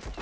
좀